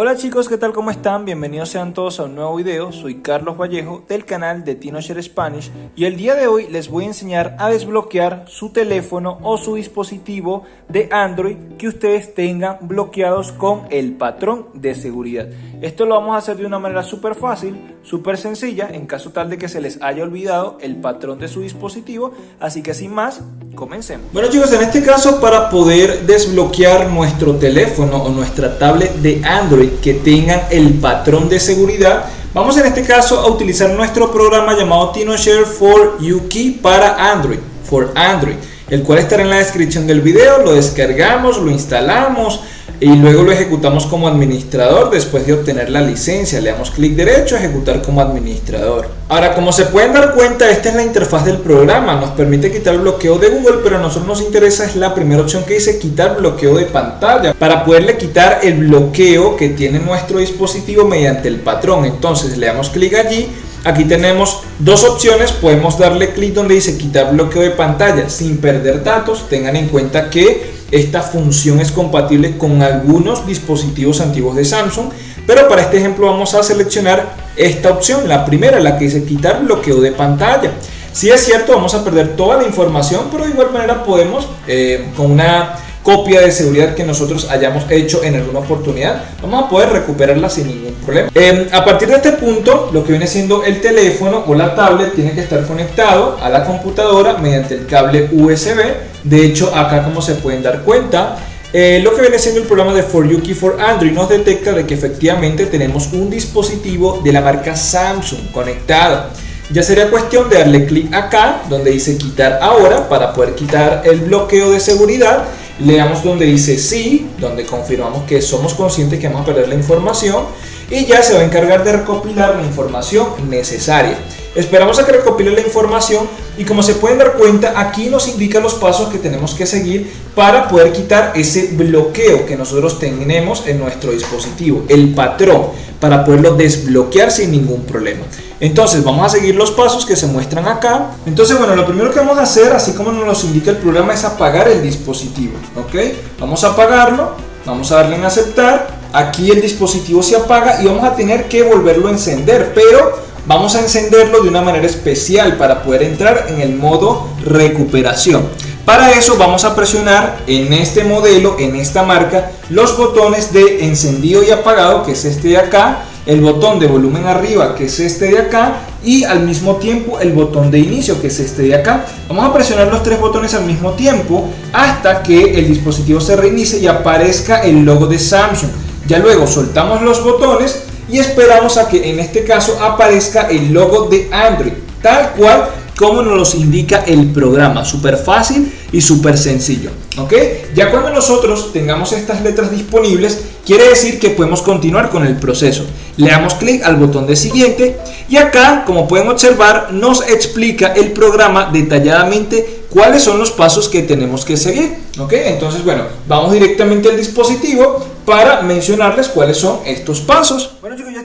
Hola chicos, ¿qué tal? ¿Cómo están? Bienvenidos sean todos a un nuevo video. Soy Carlos Vallejo del canal de TinoShare Spanish y el día de hoy les voy a enseñar a desbloquear su teléfono o su dispositivo de Android que ustedes tengan bloqueados con el patrón de seguridad. Esto lo vamos a hacer de una manera súper fácil, súper sencilla, en caso tal de que se les haya olvidado el patrón de su dispositivo. Así que sin más, comencemos. Bueno chicos, en este caso para poder desbloquear nuestro teléfono o nuestra tablet de Android que tengan el patrón de seguridad. Vamos en este caso a utilizar nuestro programa llamado TinoShare for UKey para Android, for Android, el cual estará en la descripción del video, lo descargamos, lo instalamos, y luego lo ejecutamos como administrador después de obtener la licencia. Le damos clic derecho, ejecutar como administrador. Ahora, como se pueden dar cuenta, esta es la interfaz del programa. Nos permite quitar el bloqueo de Google, pero a nosotros nos interesa es la primera opción que dice quitar bloqueo de pantalla para poderle quitar el bloqueo que tiene nuestro dispositivo mediante el patrón. Entonces le damos clic allí Aquí tenemos dos opciones, podemos darle clic donde dice quitar bloqueo de pantalla sin perder datos. Tengan en cuenta que esta función es compatible con algunos dispositivos antiguos de Samsung, pero para este ejemplo vamos a seleccionar esta opción, la primera, la que dice quitar bloqueo de pantalla. Si es cierto, vamos a perder toda la información, pero de igual manera podemos, eh, con una copia de seguridad que nosotros hayamos hecho en alguna oportunidad, vamos a poder recuperarla sin ningún problema. Eh, a partir de este punto, lo que viene siendo el teléfono o la tablet tiene que estar conectado a la computadora mediante el cable USB. De hecho, acá como se pueden dar cuenta, eh, lo que viene siendo el programa de For You for Android nos detecta de que efectivamente tenemos un dispositivo de la marca Samsung conectado. Ya sería cuestión de darle clic acá donde dice quitar ahora para poder quitar el bloqueo de seguridad le damos donde dice sí, donde confirmamos que somos conscientes que vamos a perder la información y ya se va a encargar de recopilar la información necesaria. Esperamos a que recopile la información y como se pueden dar cuenta aquí nos indica los pasos que tenemos que seguir para poder quitar ese bloqueo que nosotros tenemos en nuestro dispositivo, el patrón, para poderlo desbloquear sin ningún problema. Entonces vamos a seguir los pasos que se muestran acá. Entonces bueno, lo primero que vamos a hacer, así como nos indica el programa, es apagar el dispositivo. ¿Ok? Vamos a apagarlo, vamos a darle en aceptar. Aquí el dispositivo se apaga y vamos a tener que volverlo a encender, pero vamos a encenderlo de una manera especial para poder entrar en el modo recuperación. Para eso vamos a presionar en este modelo, en esta marca, los botones de encendido y apagado, que es este de acá, el botón de volumen arriba, que es este de acá, y al mismo tiempo el botón de inicio, que es este de acá. Vamos a presionar los tres botones al mismo tiempo hasta que el dispositivo se reinicie y aparezca el logo de Samsung. Ya luego soltamos los botones y esperamos a que en este caso aparezca el logo de Android, tal cual como nos los indica el programa, súper fácil y súper sencillo, ¿ok? Ya cuando nosotros tengamos estas letras disponibles, quiere decir que podemos continuar con el proceso. Le damos clic al botón de siguiente y acá, como pueden observar, nos explica el programa detalladamente cuáles son los pasos que tenemos que seguir, ¿ok? Entonces, bueno, vamos directamente al dispositivo para mencionarles cuáles son estos pasos.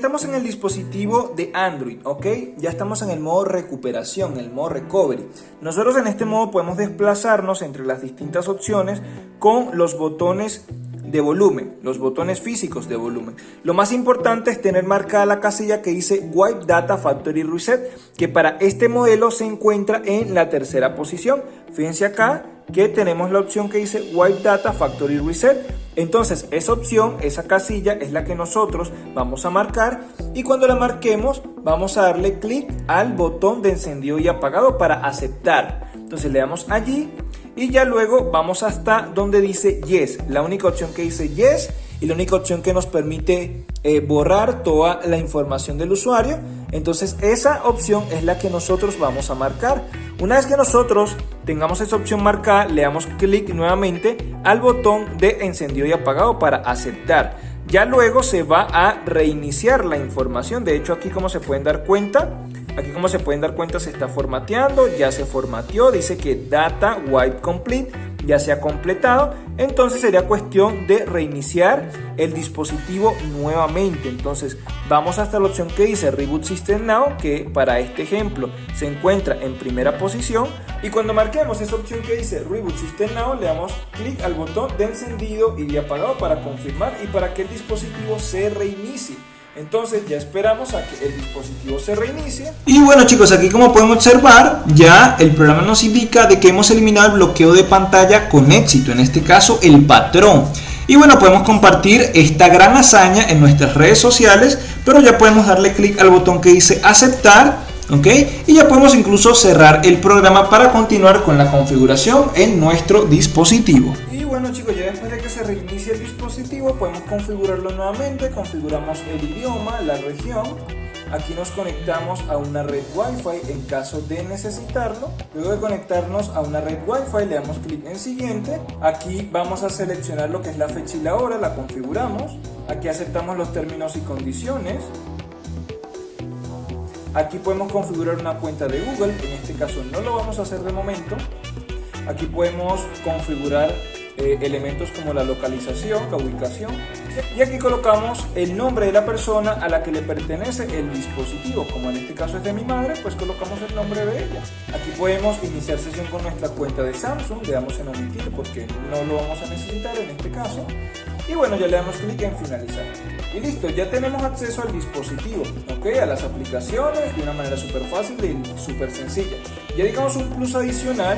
Estamos en el dispositivo de Android, ¿ok? Ya estamos en el modo recuperación, el modo recovery. Nosotros en este modo podemos desplazarnos entre las distintas opciones con los botones de volumen, los botones físicos de volumen. Lo más importante es tener marcada la casilla que dice Wipe Data Factory Reset, que para este modelo se encuentra en la tercera posición. Fíjense acá que tenemos la opción que dice Wipe Data Factory Reset. Entonces esa opción, esa casilla es la que nosotros vamos a marcar y cuando la marquemos vamos a darle clic al botón de encendido y apagado para aceptar. Entonces le damos allí y ya luego vamos hasta donde dice Yes, la única opción que dice Yes y la única opción que nos permite eh, borrar toda la información del usuario. Entonces esa opción es la que nosotros vamos a marcar. Una vez que nosotros tengamos esa opción marcada, le damos clic nuevamente al botón de encendido y apagado para aceptar. Ya luego se va a reiniciar la información. De hecho aquí como se pueden dar cuenta, aquí como se pueden dar cuenta se está formateando, ya se formateó, dice que data wipe complete ya se ha completado, entonces sería cuestión de reiniciar el dispositivo nuevamente. Entonces vamos hasta la opción que dice Reboot System Now, que para este ejemplo se encuentra en primera posición. Y cuando marquemos esa opción que dice Reboot System Now, le damos clic al botón de encendido y de apagado para confirmar y para que el dispositivo se reinicie. Entonces ya esperamos a que el dispositivo se reinicie. Y bueno chicos, aquí como pueden observar, ya el programa nos indica de que hemos eliminado el bloqueo de pantalla con éxito, en este caso el patrón. Y bueno, podemos compartir esta gran hazaña en nuestras redes sociales, pero ya podemos darle clic al botón que dice aceptar, ¿ok? Y ya podemos incluso cerrar el programa para continuar con la configuración en nuestro dispositivo. Bueno chicos, ya después de que se reinicie el dispositivo, podemos configurarlo nuevamente, configuramos el idioma, la región, Aquí nos conectamos a una red Wi-Fi en caso de necesitarlo. Luego de conectarnos a una red Wi-Fi le damos clic en siguiente. Aquí vamos a seleccionar lo que es la fecha y la hora, la configuramos. Aquí aceptamos los términos y condiciones. Aquí podemos configurar una cuenta de Google, en este caso no lo vamos a hacer de momento. Aquí podemos configurar eh, elementos como la localización, la ubicación. Y aquí colocamos el nombre de la persona a la que le pertenece el dispositivo. Como en este caso es de mi madre, pues colocamos el nombre de ella. Aquí podemos iniciar sesión con nuestra cuenta de Samsung. Le damos en omitir porque no lo vamos a necesitar en este caso. Y bueno, ya le damos clic en finalizar. Y listo, ya tenemos acceso al dispositivo, ¿ok? A las aplicaciones de una manera súper fácil y súper sencilla. Ya digamos un plus adicional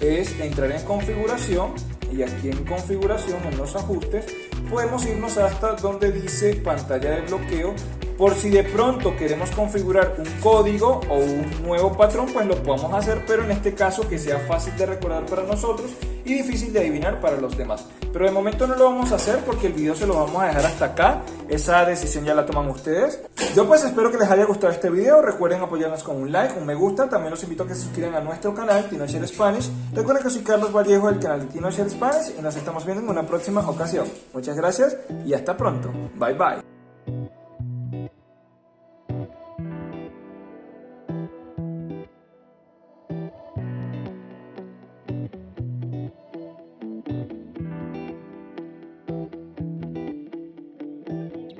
es entrar en configuración y aquí en configuración, en los ajustes, podemos irnos hasta donde dice pantalla de bloqueo por si de pronto queremos configurar un código o un nuevo patrón, pues lo podemos hacer, pero en este caso que sea fácil de recordar para nosotros y difícil de adivinar para los demás. Pero de momento no lo vamos a hacer porque el video se lo vamos a dejar hasta acá. Esa decisión ya la toman ustedes. Yo pues espero que les haya gustado este video. Recuerden apoyarnos con un like, un me gusta. También los invito a que se suscriban a nuestro canal, TinoShare Spanish. Recuerden que soy Carlos Vallejo del canal de TinoShare Spanish y nos estamos viendo en una próxima ocasión. Muchas gracias y hasta pronto. Bye bye.